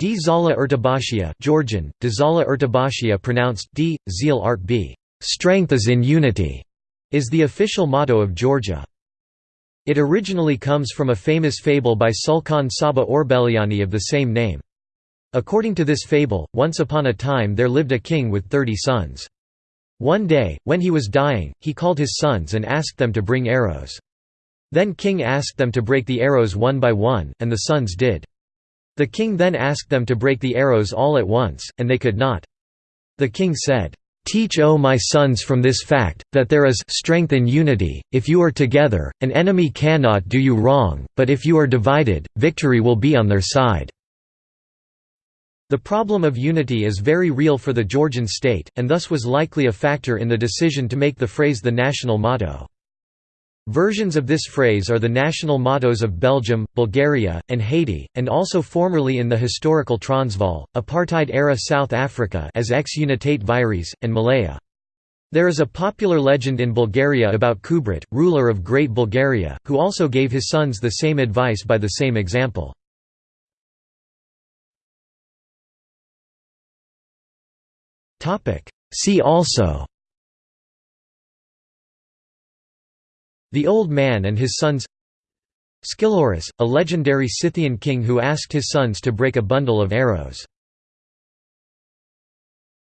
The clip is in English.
D. Zala Ertobashia Georgian, Dzala Ertobashia pronounced D. Zeal Art B. Strength is in unity, is the official motto of Georgia. It originally comes from a famous fable by Sulkhan Saba Orbeliani of the same name. According to this fable, once upon a time there lived a king with thirty sons. One day, when he was dying, he called his sons and asked them to bring arrows. Then king asked them to break the arrows one by one, and the sons did. The king then asked them to break the arrows all at once, and they could not. The king said, Teach O my sons from this fact, that there is strength in unity, if you are together, an enemy cannot do you wrong, but if you are divided, victory will be on their side." The problem of unity is very real for the Georgian state, and thus was likely a factor in the decision to make the phrase the national motto. Versions of this phrase are the national mottos of Belgium, Bulgaria, and Haiti, and also formerly in the historical Transvaal, apartheid-era South Africa as ex unitate vires, and Malaya. There is a popular legend in Bulgaria about Kubrat, ruler of Great Bulgaria, who also gave his sons the same advice by the same example. See also The Old Man and His Sons. Scilurus, a legendary Scythian king who asked his sons to break a bundle of arrows